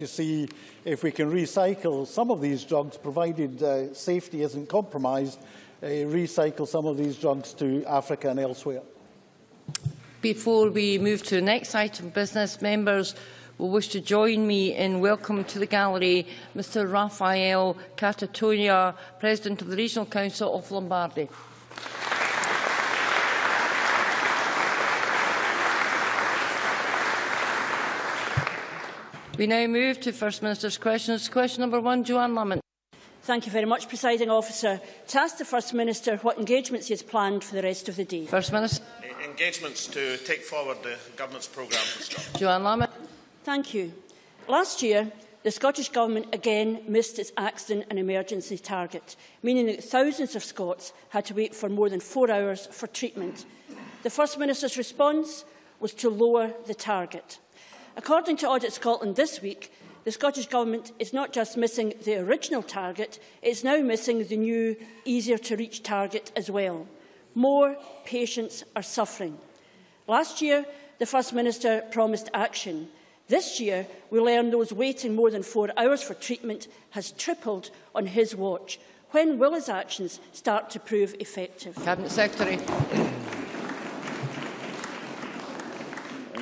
to see if we can recycle some of these drugs, provided uh, safety isn't compromised, uh, recycle some of these drugs to Africa and elsewhere. Before we move to the next item of business, members will wish to join me in welcoming to the gallery Mr Raffaele Cattaneo, President of the Regional Council of Lombardy. We now move to First Minister's questions. Question number one, Johann Lamont. Thank you very much, Presiding Officer. To ask the First Minister what engagements he has planned for the rest of the day. First Minister. Engagements to take forward the Government's programme for Scotland. Johann Lamont. Thank you. Last year, the Scottish Government again missed its accident and emergency target, meaning that thousands of Scots had to wait for more than four hours for treatment. The First Minister's response was to lower the target. According to Audit Scotland this week, the Scottish Government is not just missing the original target, it's now missing the new, easier-to-reach target as well. More patients are suffering. Last year, the First Minister promised action. This year, we learn those waiting more than four hours for treatment has tripled on his watch. When will his actions start to prove effective? Cabinet Secretary.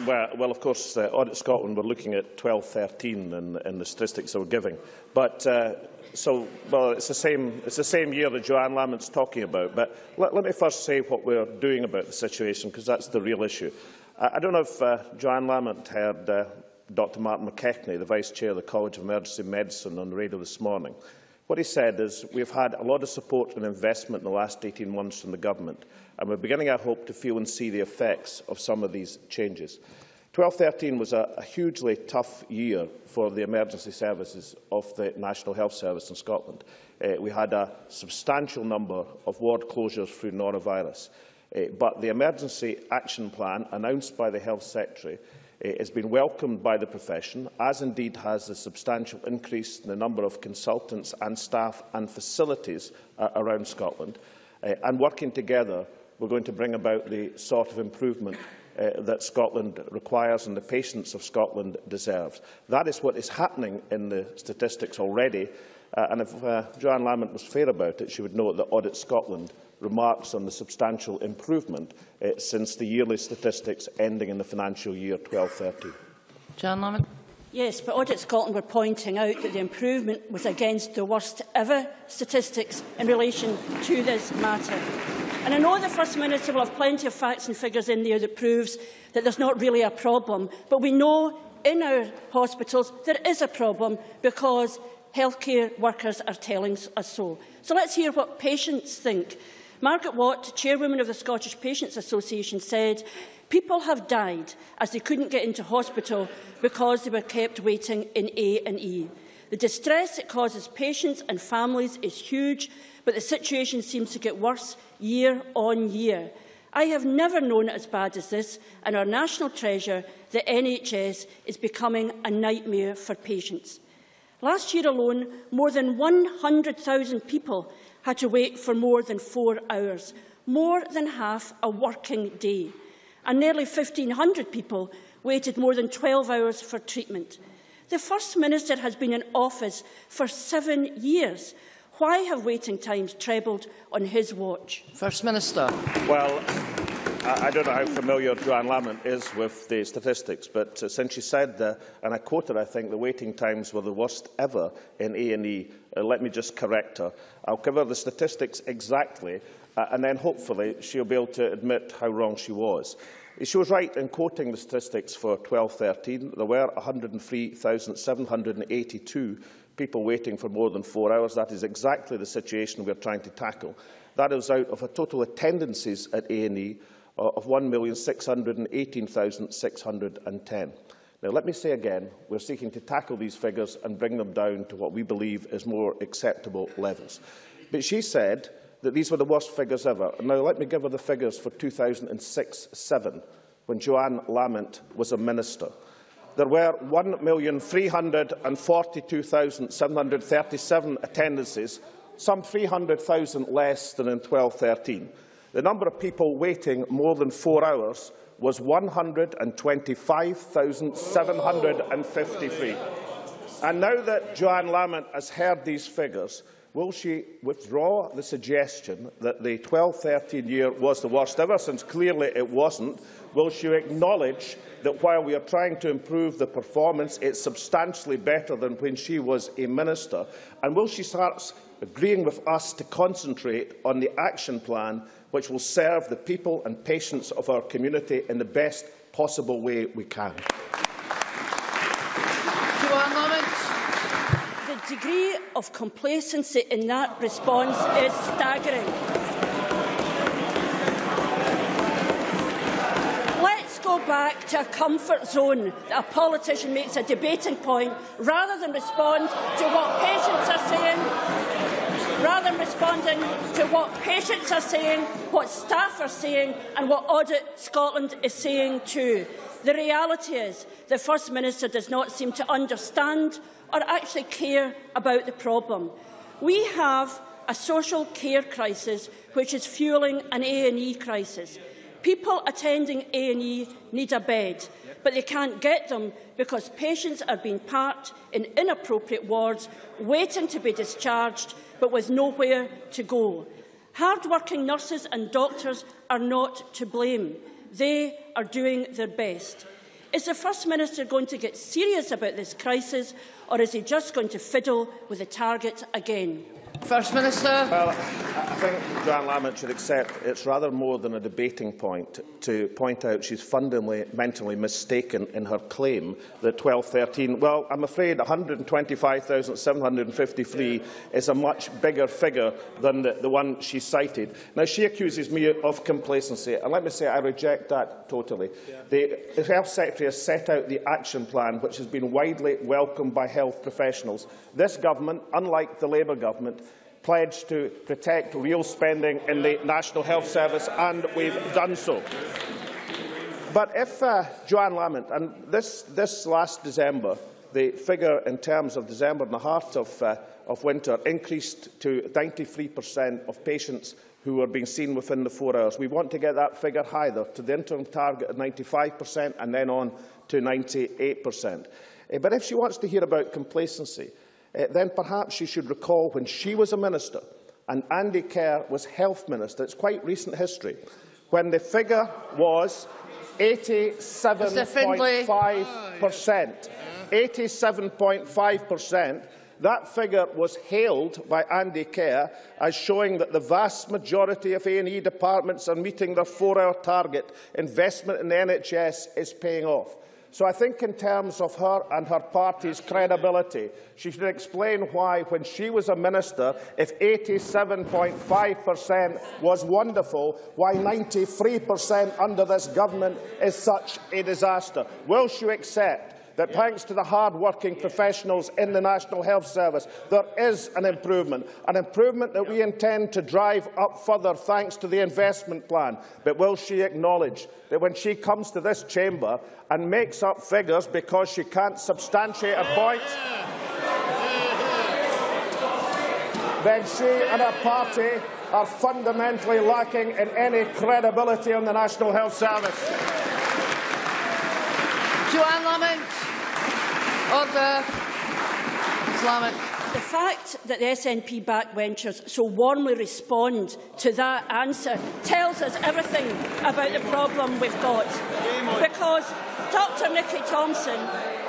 Well, well, of course, uh, Audit Scotland were looking at 12-13 in, in the statistics they were giving. But, uh, so, well, it's the, same, it's the same year that Johann Lamont's talking about. But let, let me first say what we're doing about the situation, because that's the real issue. I, I don't know if uh, Johann Lamont heard uh, Dr Martin McKechnie, the Vice Chair of the College of Emergency Medicine, on the radio this morning. What he said is, we've had a lot of support and investment in the last 18 months from the Government, and we're beginning, I hope, to feel and see the effects of some of these changes. 12-13 was a, a hugely tough year for the emergency services of the National Health Service in Scotland. Uh, we had a substantial number of ward closures through norovirus, uh, but the emergency action plan announced by the Health Secretary has been welcomed by the profession, as indeed has the substantial increase in the number of consultants and staff and facilities uh, around Scotland. Uh, and working together, we're going to bring about the sort of improvement uh, that Scotland requires and the patients of Scotland deserve. That is what is happening in the statistics already. Uh, and if uh, Johann Lamont was fair about it, she would know that Audit Scotland remarks on the substantial improvement uh, since the yearly statistics ending in the financial year 12-13. Johann Lamont. Yes, but Audit Scotland were pointing out that the improvement was against the worst ever statistics in relation to this matter. And I know the First Minister will have plenty of facts and figures in there that proves that there's not really a problem. But we know in our hospitals there is a problem because healthcare workers are telling us so. So let's hear what patients think. Margaret Watt, chairwoman of the Scottish Patients Association, said People have died as they couldn't get into hospital because they were kept waiting in A&E. The distress it causes patients and families is huge, but the situation seems to get worse year on year. I have never known it as bad as this, and our national treasure, the NHS, is becoming a nightmare for patients. Last year alone, more than 100,000 people had to wait for more than four hours, more than half a working day and nearly 1,500 people waited more than 12 hours for treatment. The First Minister has been in office for seven years. Why have waiting times trebled on his watch? First Minister. Well, I don't know how familiar Johann Lamont is with the statistics, but uh, since she said, uh, and I quoted, I think, the waiting times were the worst ever in A&E, uh, let me just correct her. I'll cover the statistics exactly, uh, and then hopefully she'll be able to admit how wrong she was. She was right in quoting the statistics for 12-13. There were 103,782 people waiting for more than four hours. That is exactly the situation we are trying to tackle. That is out of a total attendances at A&E Uh, of 1,618,610. Now, let me say again, we're seeking to tackle these figures and bring them down to what we believe is more acceptable levels. But she said that these were the worst figures ever. Now, let me give her the figures for 2006-7, when Johann Lamont was a minister. There were 1,342,737 attendances, some 300,000 less than in 12-13. The number of people waiting more than four hours was 125,753. And now that Johann Lamont has heard these figures, will she withdraw the suggestion that the 12-13 year was the worst ever, since clearly it wasn't? Will she acknowledge that while we are trying to improve the performance, it's substantially better than when she was a minister? And will she start agreeing with us to concentrate on the action plan which will serve the people and patients of our community in the best possible way we can? The degree of complacency in that response is staggering. Let's go back to a comfort zone that a politician makes a debating point rather than respond to what patients are saying, rather than responding to what patients are saying, what staff are saying and what Audit Scotland is saying too. The reality is the First Minister does not seem to understand or actually care about the problem. We have a social care crisis which is fuelling an A&E crisis. People attending A&E need a bed, but they can't get them because patients are being parked in inappropriate wards, waiting to be discharged, but with nowhere to go. Hard-working nurses and doctors are not to blame. They are doing their best. Is the First Minister going to get serious about this crisis or is he just going to fiddle with the target again? First Minister. Well, I think Johann Lamont should accept it's rather more than a debating point to point out she's fundamentally mistaken in her claim that 1213, well, I'm afraid 125,753 is a much bigger figure than the, the one she cited. Now, she accuses me of complacency, and let me say I reject that totally. Yeah. The Health Secretary has set out the action plan, which has been widely welcomed by health professionals. This government, unlike the Labour government, pledged to protect real spending in the National Health Service, and we've done so. But if uh, Johann Lamont, and this, this last December, the figure in terms of December in the heart of, uh, of winter increased to 93% of patients who are being seen within the four hours. We want to get that figure higher, to the interim target of 95% and then on to 98%. Uh, but if she wants to hear about complacency, uh, then perhaps she should recall when she was a minister and Andy Kerr was health minister, it's quite recent history, when the figure was 87.5%. 87.5%. That figure was hailed by Andy Kerr as showing that the vast majority of A&E departments are meeting their four-hour target. Investment in the NHS is paying off. So I think in terms of her and her party's credibility, she should explain why, when she was a minister, if 87.5% was wonderful, why 93% under this government is such a disaster. Will she accept that thanks to the hard-working professionals in the National Health Service, there is an improvement, an improvement that we intend to drive up further thanks to the investment plan. But will she acknowledge that when she comes to this chamber and makes up figures because she can't substantiate her points, then she and her party are fundamentally lacking in any credibility on the National Health Service. Johann Lamont. Order. Islamic. The fact that the SNP backbenchers so warmly respond to that answer tells us everything about the problem we've got. Because Dr Nicky Thompson,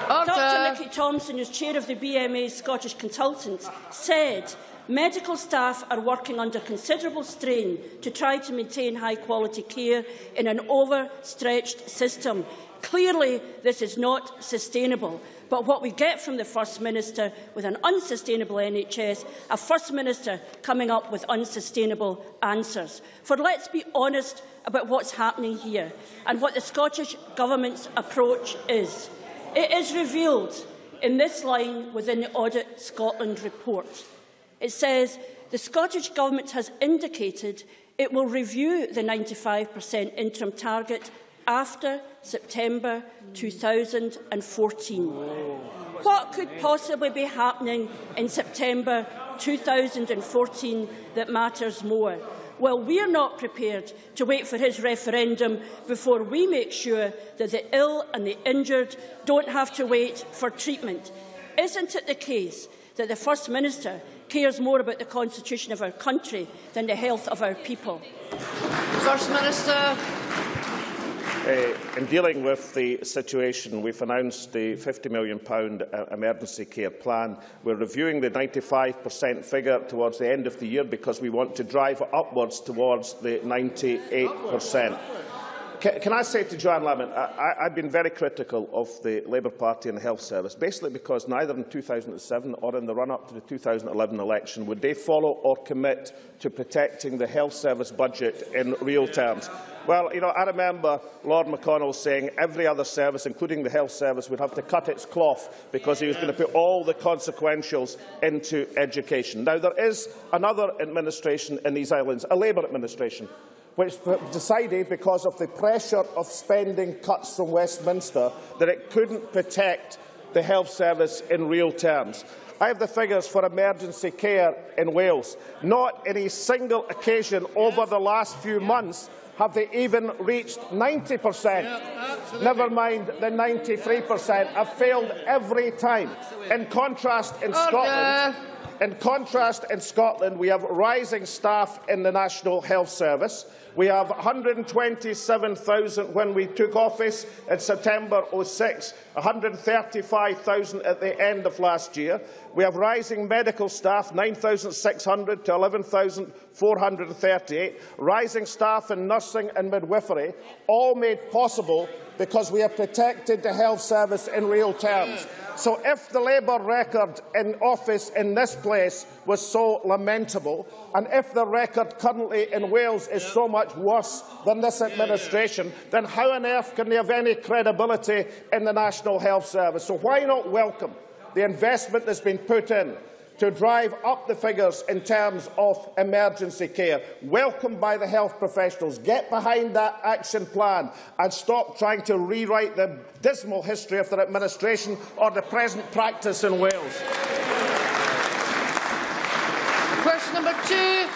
Order. Dr Nicky Thompson, who's chair of the BMA's Scottish Consultants, said Medical staff are working under considerable strain to try to maintain high-quality care in an overstretched system. Clearly, this is not sustainable. But what we get from the First Minister with an unsustainable NHS, a First Minister coming up with unsustainable answers. For let's be honest about what's happening here and what the Scottish Government's approach is. It is revealed in this line within the Audit Scotland report. It says, the Scottish Government has indicated it will review the 95% interim target after September 2014. What could possibly be happening in September 2014 that matters more? Well, we're not prepared to wait for his referendum before we make sure that the ill and the injured don't have to wait for treatment. Isn't it the case that the First Minister cares more about the constitution of our country than the health of our people? First Minister. Uh, in dealing with the situation, we've announced the £50 million uh, emergency care plan. We're reviewing the 95% figure towards the end of the year because we want to drive upwards towards the 98%. Can, can I say to Johann Lamont, I, I've been very critical of the Labour Party and the Health Service, basically because neither in 2007 or in the run-up to the 2011 election would they follow or commit to protecting the Health Service budget in real terms. Well, you know, I remember Lord McConnell saying every other service, including the health service, would have to cut its cloth because he was going to put all the consequentials into education. Now, there is another administration in these islands, a Labour administration, which decided, because of the pressure of spending cuts from Westminster, that it couldn't protect the health service in real terms. I have the figures for emergency care in Wales. Not in a single occasion over the last few months have they even reached 90%. Yeah, Never mind the 93% have failed every time. In contrast, in Order. Scotland, in contrast, in Scotland, we have rising staff in the National Health Service. We have 127,000 when we took office in September 06, 135,000 at the end of last year. We have rising medical staff, 9,600 to 11,438, rising staff in nursing and midwifery, all made possible because we have protected the health service in real terms. So if the Labour record in office in this place was so lamentable, and if the record currently in Wales is so much worse than this administration, then how on earth can they have any credibility in the National Health Service? So why not welcome the investment that's been put in to drive up the figures in terms of emergency care, welcomed by the health professionals. Get behind that action plan and stop trying to rewrite the dismal history of their administration or the present practice in Wales. Question number two.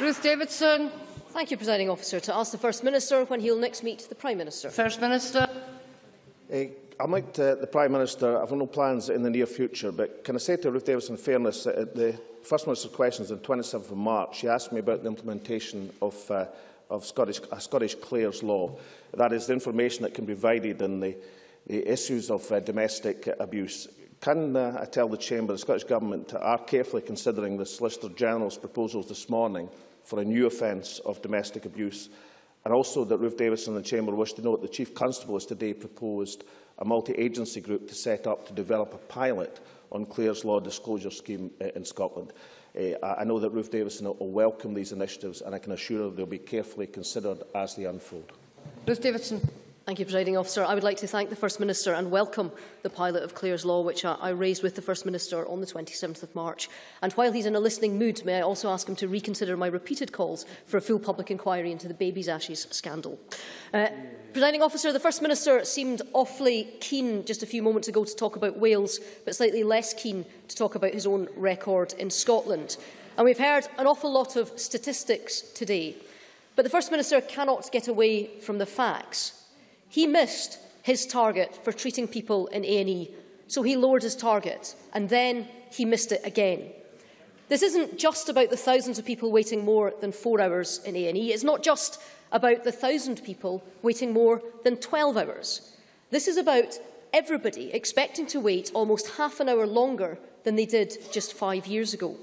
Ruth Davidson. Thank you, Presiding Officer. To ask the First Minister when he will next meet the Prime Minister. First Minister. Uh, I'm like to, the Prime Minister, I've no plans in the near future, but can I say to Ruth Davis in fairness, at uh, the First Minister's questions on 27th of March, she asked me about the implementation of, uh, of Scottish, uh, Scottish Clares law. That is the information that can be provided in the, the issues of uh, domestic abuse. Can uh, I tell the Chamber the Scottish Government are carefully considering the Solicitor General's proposals this morning for a new offence of domestic abuse and also that Ruth Davis and the Chamber wish to note the Chief Constable has today proposed a multi-agency group to set up to develop a pilot on Clare's Law Disclosure Scheme eh, in Scotland. Uh, I know that Ruth Davison will welcome these initiatives and I can assure her they will be carefully considered as they unfold. Ruth Davidson. Thank you, Presiding Officer. I would like to thank the First Minister and welcome the pilot of Clare's Law, which I, raised with the First Minister on the 27th of March. And while he's in a listening mood, may I also ask him to reconsider my repeated calls for a full public inquiry into the baby's ashes scandal. Uh, Presiding Officer, the First Minister seemed awfully keen just a few moments ago to talk about Wales, but slightly less keen to talk about his own record in Scotland. And we've heard an awful lot of statistics today. But the First Minister cannot get away from the facts. He missed his target for treating people in A&E, so he lowered his target, and then he missed it again. This isn't just about the thousands of people waiting more than four hours in A&E. It's not just about the thousand people waiting more than 12 hours. This is about everybody expecting to wait almost half an hour longer than they did just five years ago.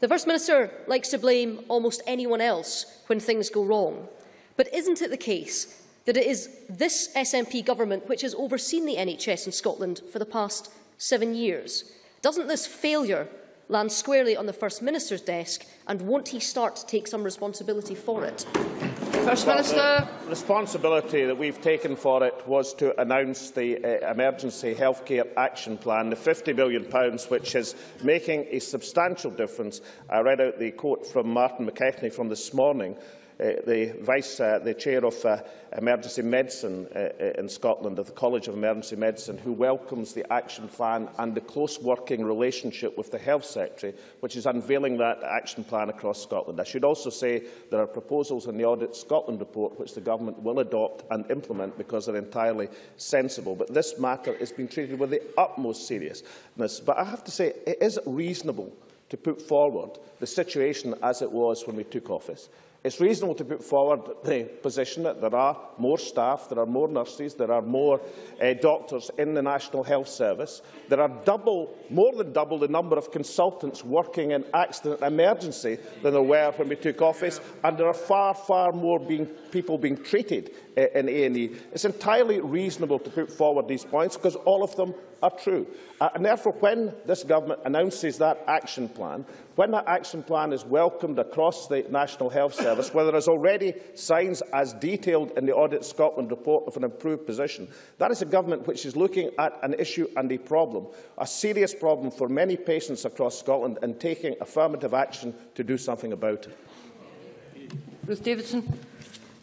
The First Minister likes to blame almost anyone else when things go wrong. But isn't it the case that it is this SNP government which has overseen the NHS in Scotland for the past seven years. Doesn't this failure land squarely on the First Minister's desk, and won't he start to take some responsibility for it? First Minister. The responsibility that we've taken for it was to announce the uh, Emergency Healthcare Action Plan, the £50 million, which is making a substantial difference. I read out the quote from Martin McKechnie from this morning the Vice, uh, the Chair of uh, Emergency Medicine uh, uh, in Scotland, of the College of Emergency Medicine, who welcomes the action plan and the close working relationship with the Health Secretary, which is unveiling that action plan across Scotland. I should also say there are proposals in the Audit Scotland report which the Government will adopt and implement because they're entirely sensible. But this matter is being treated with the utmost seriousness. But I have to say, it is reasonable to put forward the situation as it was when we took office. It's reasonable to put forward the position that there are more staff, there are more nurses, there are more uh, doctors in the National Health Service. There are double, more than double the number of consultants working in accident and emergency than there were when we took office, and there are far, far more being, people being treated in A&E. It's entirely reasonable to put forward these points because all of them are true. Uh, and therefore, when this government announces that action plan, when that action plan is welcomed across the National Health Service, where there is already signs as detailed in the Audit Scotland report of an improved position, that is a government which is looking at an issue and a problem, a serious problem for many patients across Scotland, and taking affirmative action to do something about it. Ruth Davidson.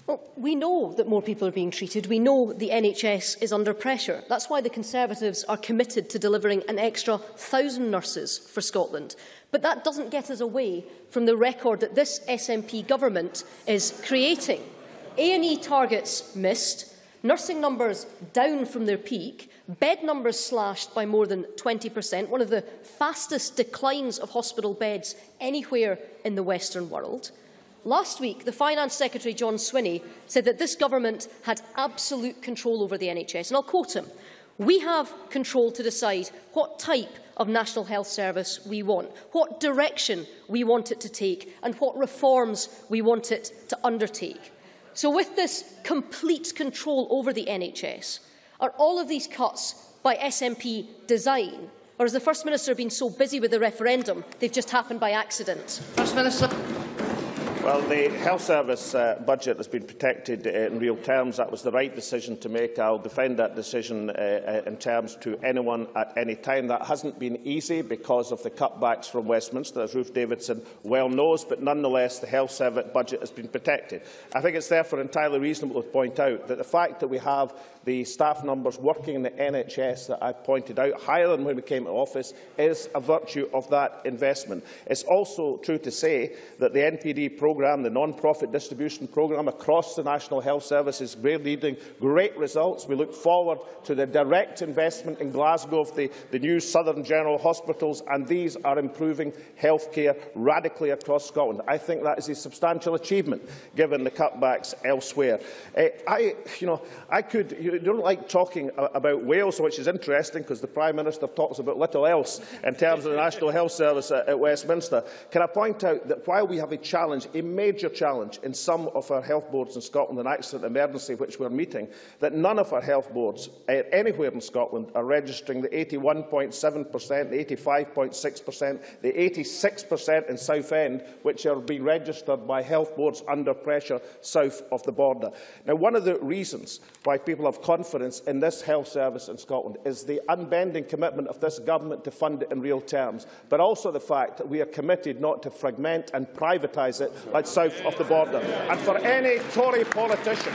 Well, we know that more people are being treated. We know the NHS is under pressure. That's why the Conservatives are committed to delivering an extra thousand nurses for Scotland. But that doesn't get us away from the record that this SNP government is creating. A&E targets missed, nursing numbers down from their peak, bed numbers slashed by more than 20%, one of the fastest declines of hospital beds anywhere in the Western world. Last week, the Finance Secretary, John Swinney, said that this government had absolute control over the NHS. And I'll quote him, we have control to decide what type of National Health Service we want, what direction we want it to take and what reforms we want it to undertake. So with this complete control over the NHS, are all of these cuts by SNP design? Or has the First Minister been so busy with the referendum, they've just happened by accident? First Minister. Well, the health service uh, budget has been protected uh, in real terms. That was the right decision to make. I'll defend that decision uh, uh, in terms to anyone at any time. That hasn't been easy because of the cutbacks from Westminster, as Ruth Davidson well knows, but nonetheless the health service budget has been protected. I think it's therefore entirely reasonable to point out that the fact that we have the staff numbers working in the NHS that I pointed out, higher than when we came to office, is a virtue of that investment. It's also true to say that the NPD programme, the non-profit distribution programme across the National Health Service is leading great results. We look forward to the direct investment in Glasgow of the, the new Southern General Hospitals, and these are improving healthcare radically across Scotland. I think that is a substantial achievement, given the cutbacks elsewhere. Uh, I, you know, I could, you don't like talking about Wales, which is interesting because the Prime Minister talks about little else in terms of the National Health Service at, at Westminster. Can I point out that while we have a challenge, a major challenge in some of our health boards in Scotland, an accident emergency which we're meeting, that none of our health boards uh, anywhere in Scotland are registering the 81.7%, the 85.6%, the 86% in Southend, which are being registered by health boards under pressure south of the border. Now, one of the reasons why people have confidence in this health service in Scotland is the unbending commitment of this government to fund it in real terms, but also the fact that we are committed not to fragment and privatise it south of the border. And for any Tory politician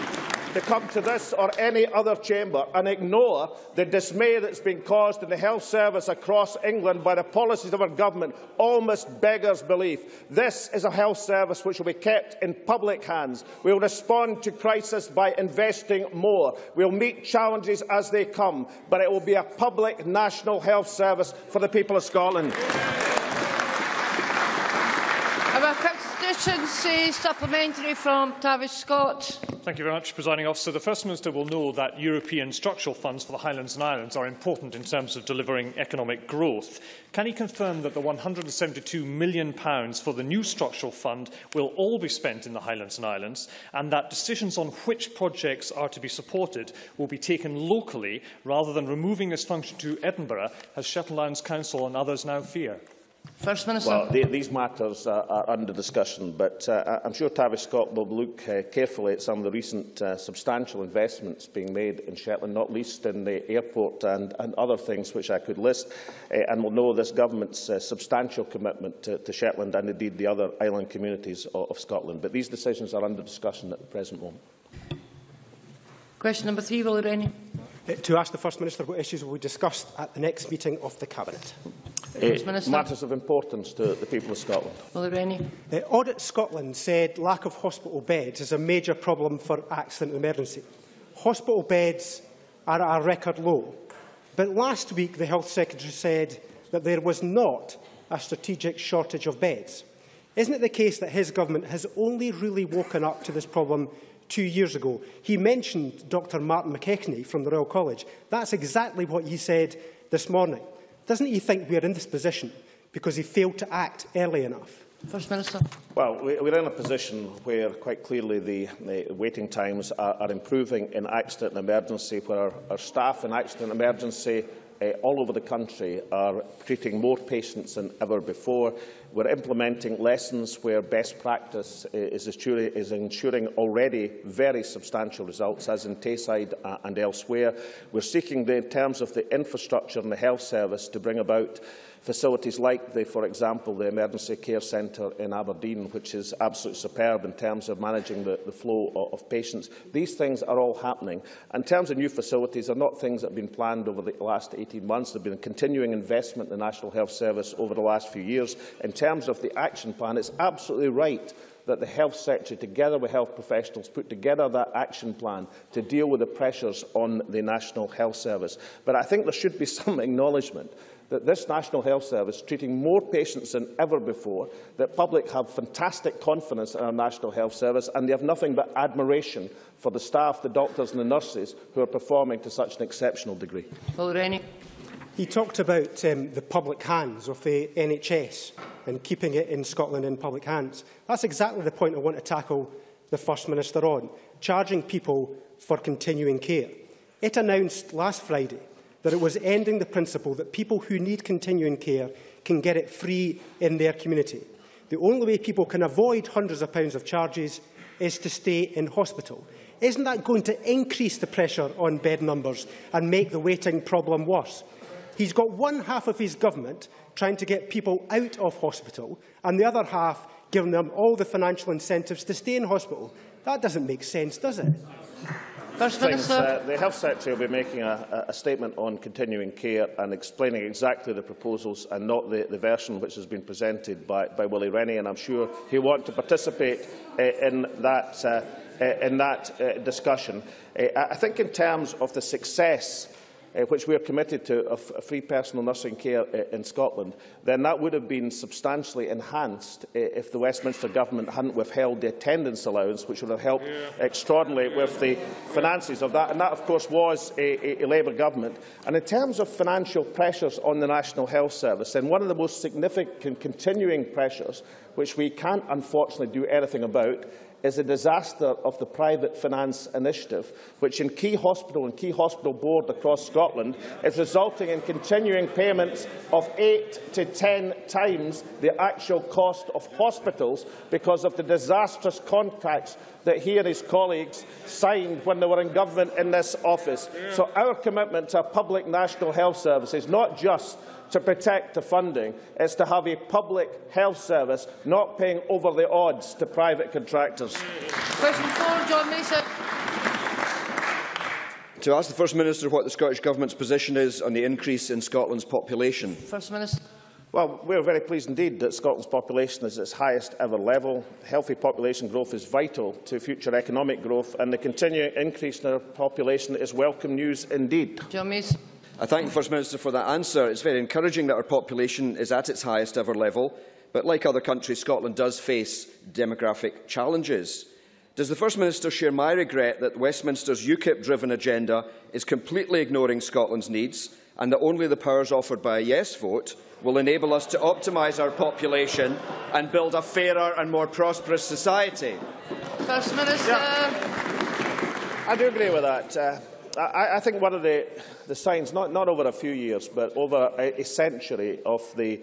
to come to this or any other chamber and ignore the dismay that's been caused in the health service across England by the policies of our government almost beggars belief. This is a health service which will be kept in public hands. We will respond to crisis by investing more. We will meet challenges as they come, but it will be a public national health service for the people of Scotland. Constituency supplementary from Tavish Scott. Thank you very much, Presiding Officer. The First Minister will know that European structural funds for the Highlands and Islands are important in terms of delivering economic growth. Can he confirm that the £172 million for the new structural fund will all be spent in the Highlands and Islands and that decisions on which projects are to be supported will be taken locally rather than removing this function to Edinburgh, as Shetland Council and others now fear? First Minister. Well, the, these matters are, are under discussion, but uh, I'm sure Tavish Scott will look uh, carefully at some of the recent uh, substantial investments being made in Shetland, not least in the airport and, and other things which I could list, uh, and will know this government's uh, substantial commitment to, to Shetland and indeed the other island communities of, of Scotland. But these decisions are under discussion at the present moment. Question number three, Willie Rennie. Uh, to ask the First Minister what issues will be discussed at the next meeting of the Cabinet. First Minister. matters of importance to the people of Scotland. Will Rennie. Uh, Audit Scotland said lack of hospital beds is a major problem for accident and emergency. Hospital beds are at a record low. But last week, the Health Secretary said that there was not a strategic shortage of beds. Isn't it the case that his government has only really woken up to this problem two years ago? He mentioned Dr Martin McKechnie from the Royal College. That's exactly what he said this morning. Doesn't he think we are in this position because he failed to act early enough? First Minister. Well, we're in a position where quite clearly the, the waiting times are, are improving in accident and emergency, where our, our staff in accident and emergency uh, all over the country are treating more patients than ever before. We're implementing lessons where best practice uh, is, ensuring, is ensuring already very substantial results, as in Tayside uh, and elsewhere. We're seeking, the, in terms of the infrastructure and the health service, to bring about facilities like, the, for example, the Emergency Care Centre in Aberdeen, which is absolutely superb in terms of managing the, the flow of, of patients. These things are all happening. In terms of new facilities, they're not things that have been planned over the last 18 months. There have been continuing investment in the National Health Service over the last few years. In terms of the action plan, it's absolutely right that the Health sector, together with health professionals, put together that action plan to deal with the pressures on the National Health Service. But I think there should be some acknowledgement that this National Health Service is treating more patients than ever before, that public have fantastic confidence in our National Health Service, and they have nothing but admiration for the staff, the doctors and the nurses who are performing to such an exceptional degree. Will Rennie. He talked about um, the public hands of the NHS and keeping it in Scotland in public hands. That's exactly the point I want to tackle the First Minister on, charging people for continuing care. It announced last Friday that it was ending the principle that people who need continuing care can get it free in their community. The only way people can avoid hundreds of pounds of charges is to stay in hospital. Isn't that going to increase the pressure on bed numbers and make the waiting problem worse? He's got one half of his government trying to get people out of hospital and the other half giving them all the financial incentives to stay in hospital. That doesn't make sense, does it? First Things, uh, the Health Secretary will be making a, a statement on continuing care and explaining exactly the proposals and not the, the version which has been presented by, by Willie Rennie, and I'm sure he'll want to participate uh, in that, uh, uh, in that uh, discussion. Uh, I think in terms of the success uh, which we are committed to, of free personal nursing care uh, in Scotland, then that would have been substantially enhanced uh, if the Westminster Government hadn't withheld the attendance allowance, which would have helped yeah. extraordinarily with the finances of that. And that, of course, was a, a, a Labour Government. And in terms of financial pressures on the National Health Service, then one of the most significant continuing pressures, which we can't unfortunately do anything about, is a disaster of the private finance initiative, which in key hospital and key hospital board across Scotland is resulting in continuing payments of eight to ten times the actual cost of hospitals because of the disastrous contracts that he and his colleagues signed when they were in government in this office. So our commitment to a public national health service is not just to protect the funding is to have a public health service not paying over the odds to private contractors. Question four, John Mason. To ask the First Minister what the Scottish Government's position is on the increase in Scotland's population. First Minister. Well, we're very pleased indeed that Scotland's population is at its highest ever level. Healthy population growth is vital to future economic growth, and the continuing increase in our population is welcome news indeed. John Mason. I thank the First Minister for that answer. It's very encouraging that our population is at its highest ever level, but like other countries, Scotland does face demographic challenges. Does the First Minister share my regret that Westminster's UKIP-driven agenda is completely ignoring Scotland's needs and that only the powers offered by a yes vote will enable us to optimise our population and build a fairer and more prosperous society? First Minister. Yeah. I do agree with that. Uh, I, I think one of the, the signs, not, not over a few years, but over a, a century of the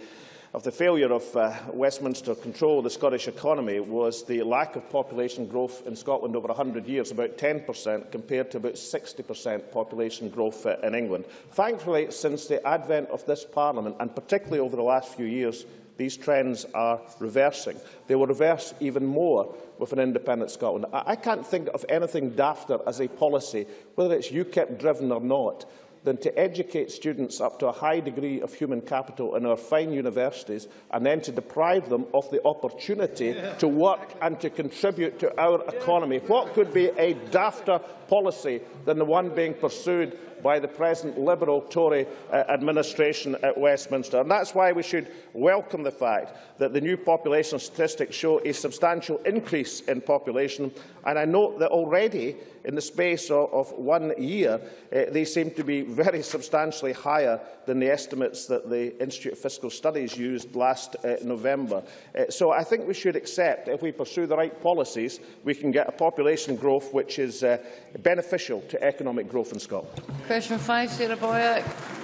of the failure of uh, Westminster control of the Scottish economy was the lack of population growth in Scotland over 100 years, about 10% compared to about 60% population growth uh, in England. Thankfully, since the advent of this Parliament, and particularly over the last few years, these trends are reversing. They will reverse even more with an independent Scotland. I, I can't think of anything dafter as a policy, whether it's UKIP driven or not, than to educate students up to a high degree of human capital in our fine universities and then to deprive them of the opportunity to work and to contribute to our economy. What could be a dafter policy than the one being pursued by the present Liberal Tory uh, administration at Westminster. And that's why we should welcome the fact that the new population statistics show a substantial increase in population. And I note that already in the space of, of one year, uh, they seem to be very substantially higher than the estimates that the Institute of Fiscal Studies used last uh, November. Uh, so I think we should accept, if we pursue the right policies, we can get a population growth which is uh, beneficial to economic growth in Scotland. Question 5, Sarah Boyack.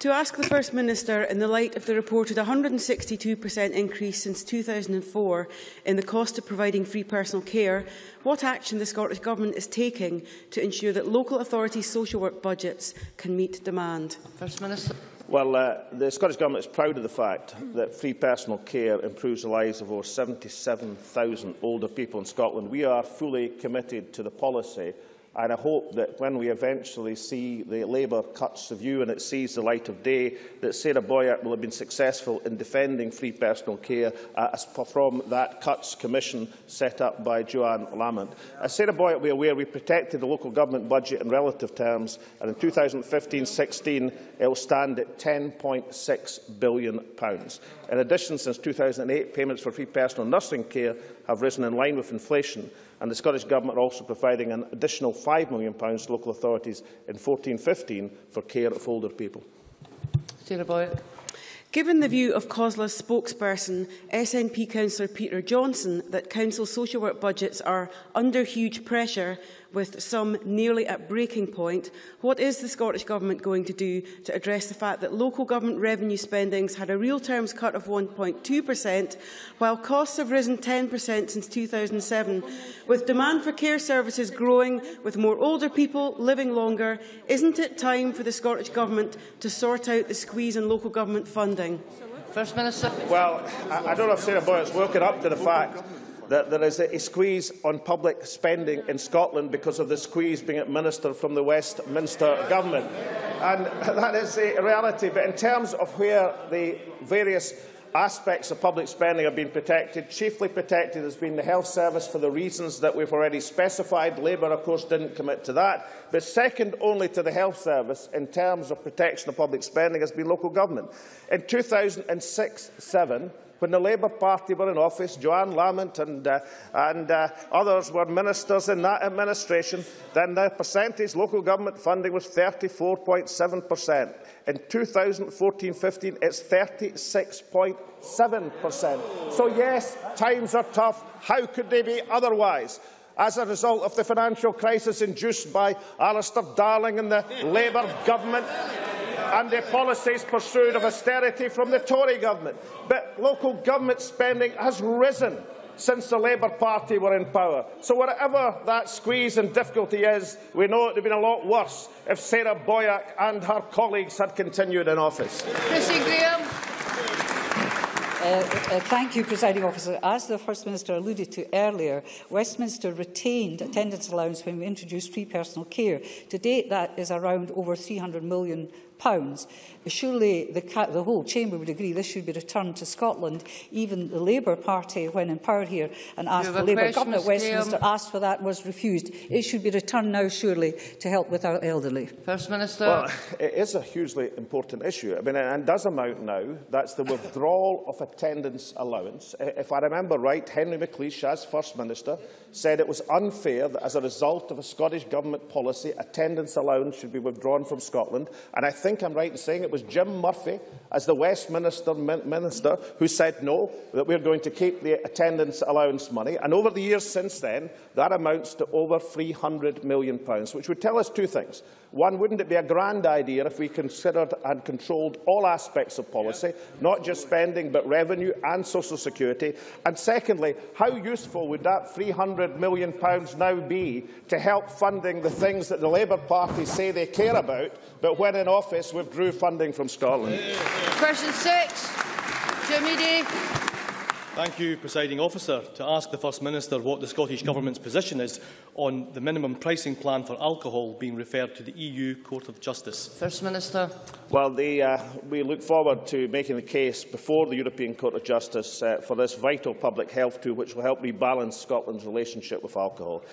To ask the First Minister, in the light of the reported 162% increase since 2004 in the cost of providing free personal care, what action the Scottish Government is taking to ensure that local authorities' social work budgets can meet demand? First Minister. Well, uh, the Scottish Government is proud of the fact that free personal care improves the lives of over 77,000 older people in Scotland. We are fully committed to the policy And I hope that when we eventually see the Labour cuts review and it sees the light of day, that Sarah Boyack will have been successful in defending free personal care uh, from that cuts commission set up by Johann Lamont. As Sarah Boyack will be aware, we protected the local government budget in relative terms, and in 2015-16 it will stand at £10.6 billion. In addition, since 2008, payments for free personal nursing care have risen in line with inflation and the Scottish Government are also providing an additional £5 million to local authorities in 14-15 for care of older people. Given the view of COSLA's spokesperson, SNP councillor Peter Johnston, that council social work budgets are under huge pressure with some nearly at breaking point, what is the Scottish Government going to do to address the fact that local government revenue spendings had a real terms cut of 1.2%, while costs have risen 10% since 2007? With demand for care services growing, with more older people living longer, isn't it time for the Scottish Government to sort out the squeeze in local government funding? First Minister. Well, I, I don't know if Sarah Boyle's woken up to the fact that there is a squeeze on public spending in Scotland because of the squeeze being administered from the Westminster government. And that is a reality. But in terms of where the various aspects of public spending have been protected. Chiefly protected has been the health service for the reasons that we've already specified. Labour, of course, didn't commit to that. But second only to the health service in terms of protection of public spending has been local government. In 2006-7, when the Labour Party were in office, Johann Lamont and, uh, and uh, others were ministers in that administration, then the percentage local government funding was 34.7%. In 2014-15, it's 36.7%. So yes, times are tough. How could they be otherwise? as a result of the financial crisis induced by Alistair Darling and the Labour government and the policies pursued of austerity from the Tory government. But local government spending has risen since the Labour Party were in power. So whatever that squeeze and difficulty is, we know it would have been a lot worse if Sarah Boyack and her colleagues had continued in office. Chrissy Grahame. Uh, uh, thank you, Presiding Officer. As the First Minister alluded to earlier, Westminster retained attendance allowance when we introduced free personal care. To date, that is around over £300 million pounds. Surely the, the whole chamber would agree this should be returned to Scotland. Even the Labour Party, when in power here and asked the Labour government at Westminster, asked for that, was refused. It should be returned now, surely, to help with our elderly. First Minister. Well, it is a hugely important issue. I mean, and does amount now. That's the withdrawal of attendance allowance. If I remember right, Henry McLeish, as First Minister, said it was unfair that as a result of a Scottish Government policy, attendance allowance should be withdrawn from Scotland. And I think think I'm right in saying it was Jim Murphy, as the Westminster min Minister, who said no, that we're going to keep the attendance allowance money. And over the years since then, that amounts to over £300 million, which would tell us two things. One, wouldn't it be a grand idea if we considered and controlled all aspects of policy, yeah. not just spending but revenue and social security? And secondly, how useful would that £300 million now be to help funding the things that the Labour Party say they care about, but when in office withdrew funding from Scotland? Question six, Jim Eadie. Thank you, Presiding Officer. To ask the First Minister what the Scottish Government's position is on the minimum pricing plan for alcohol being referred to the EU Court of Justice. First Minister. Well, the, uh, we look forward to making the case before the European Court of Justice uh, for this vital public health tool, which will help rebalance Scotland's relationship with alcohol.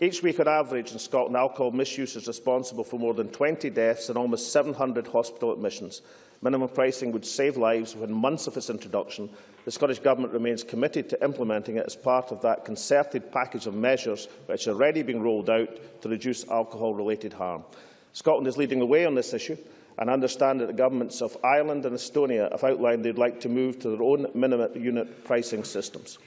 Each week on average in Scotland, alcohol misuse is responsible for more than 20 deaths and almost 700 hospital admissions. Minimum pricing would save lives within months of its introduction. The Scottish Government remains committed to implementing it as part of that concerted package of measures which are already being rolled out to reduce alcohol-related harm. Scotland is leading the way on this issue and I understand that the governments of Ireland and Estonia have outlined they'd like to move to their own minimum unit pricing systems.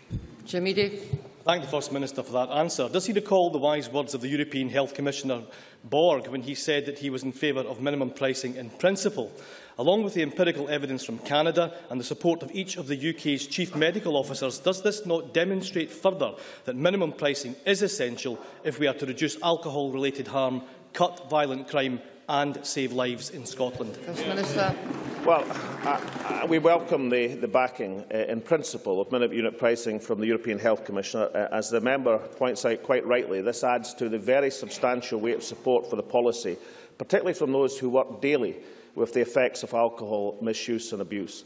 Day. Thank the First Minister for that answer. Does he recall the wise words of the European Health Commissioner Borg when he said that he was in favour of minimum pricing in principle? Along with the empirical evidence from Canada and the support of each of the UK's chief medical officers, does this not demonstrate further that minimum pricing is essential if we are to reduce alcohol-related harm, cut violent crime and save lives in Scotland? First Minister. Well, we welcome the, the backing uh, in principle of minimum unit pricing from the European Health Commissioner. Uh, as the member points out quite rightly, this adds to the very substantial weight of support for the policy, particularly from those who work daily with the effects of alcohol misuse and abuse.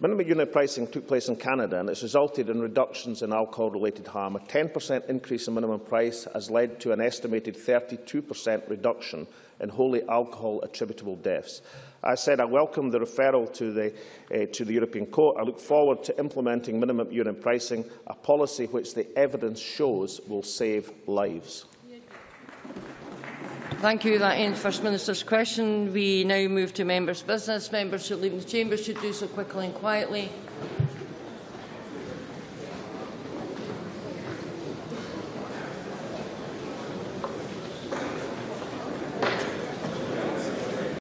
Minimum unit pricing took place in Canada and it's resulted in reductions in alcohol-related harm. A 10% increase in minimum price has led to an estimated 32% reduction in wholly alcohol-attributable deaths. I said I welcome the referral to the, uh, to the European Court. I look forward to implementing minimum urine pricing, a policy which the evidence shows will save lives. Thank you. That ends First Minister's question. We now move to members' business. Members who leave the chamber should do so quickly and quietly.